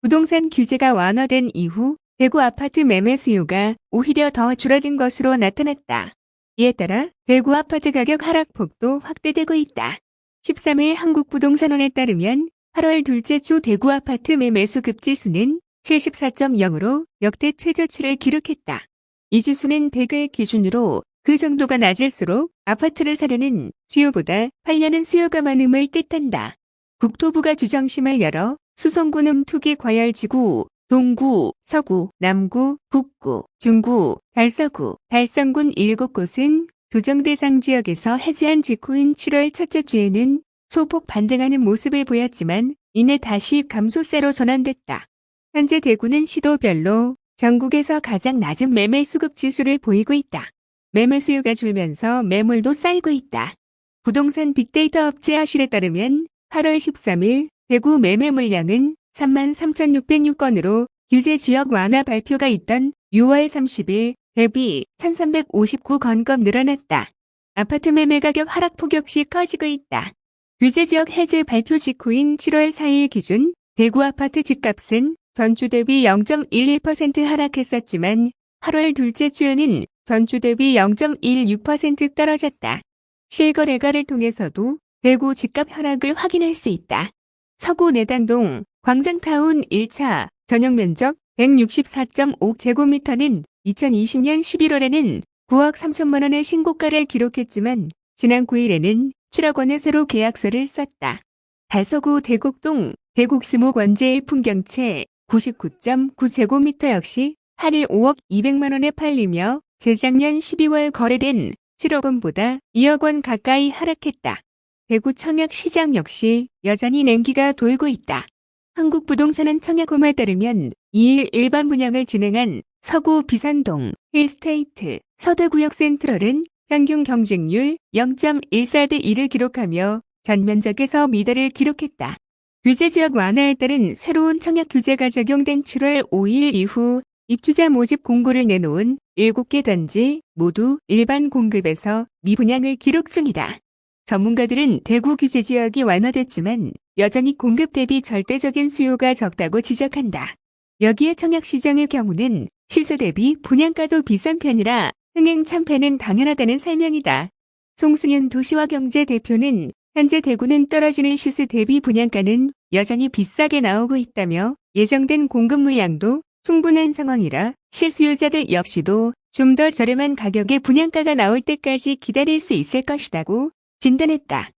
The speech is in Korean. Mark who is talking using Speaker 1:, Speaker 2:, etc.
Speaker 1: 부동산 규제가 완화된 이후 대구 아파트 매매 수요가 오히려 더 줄어든 것으로 나타났다. 이에 따라 대구 아파트 가격 하락폭도 확대되고 있다. 13일 한국부동산원에 따르면 8월 둘째 주 대구 아파트 매매수 급지수는 74.0으로 역대 최저치를 기록했다. 이 지수는 100을 기준으로 그 정도가 낮을수록 아파트를 사려는 수요보다 팔려는 수요가 많음을 뜻한다. 국토부가 주정심을 열어 수성구는 투기 과열지구, 동구, 서구, 남구, 북구, 중구, 달서구, 달성군 7곳은 조정 대상 지역에서 해제한 직후인 7월 첫째 주에는 소폭 반등하는 모습을 보였지만 이내 다시 감소세로 전환됐다. 현재 대구는 시도별로 전국에서 가장 낮은 매매 수급 지수를 보이고 있다. 매매 수요가 줄면서 매물도 쌓이고 있다. 부동산 빅데이터 업체 하실에 따르면 8월 13일 대구 매매 물량은 33,606건으로 규제 지역 완화 발표가 있던 6월 30일 대비 1,359건급 늘어났다. 아파트 매매 가격 하락폭 역시 커지고 있다. 규제 지역 해제 발표 직후인 7월 4일 기준 대구 아파트 집값은 전주 대비 0.11% 하락했었지만 8월 둘째 주에는 전주 대비 0.16% 떨어졌다. 실거래가를 통해서도 대구 집값 하락을 확인할 수 있다. 서구 내당동 광장타운 1차 전용 면적 164.5제곱미터는 2020년 11월에는 9억 3천만 원의 신고가를 기록했지만 지난 9일에는 7억 원의 새로 계약서를 썼다. 달서구 대곡동 대곡스모 원제일 풍경채 99.9제곱미터 역시 8일 5억 200만 원에 팔리며 재작년 12월 거래된 7억 원보다 2억 원 가까이 하락했다. 대구 청약 시장 역시 여전히 냉기가 돌고 있다. 한국부동산은 청약홈에 따르면 2일 일반 분양을 진행한 서구 비산동, 힐스테이트, 서대구역 센트럴은 평균 경쟁률 0.14대 1을 기록하며 전면적에서 미달을 기록했다. 규제 지역 완화에 따른 새로운 청약 규제가 적용된 7월 5일 이후 입주자 모집 공고를 내놓은 7개 단지 모두 일반 공급에서 미분양을 기록 중이다. 전문가들은 대구 규제 지역이 완화됐지만 여전히 공급 대비 절대적인 수요가 적다고 지적한다. 여기에 청약시장의 경우는 시세 대비 분양가도 비싼 편이라 흥행 참패는 당연하다는 설명이다. 송승현 도시화경제 대표는 현재 대구는 떨어지는 시세 대비 분양가는 여전히 비싸게 나오고 있다며 예정된 공급 물량도 충분한 상황이라 실수요자들 역시도 좀 더 저렴한 가격의 분양가가 나올 때까지 기다릴 수 있을 것이라고 진단했다.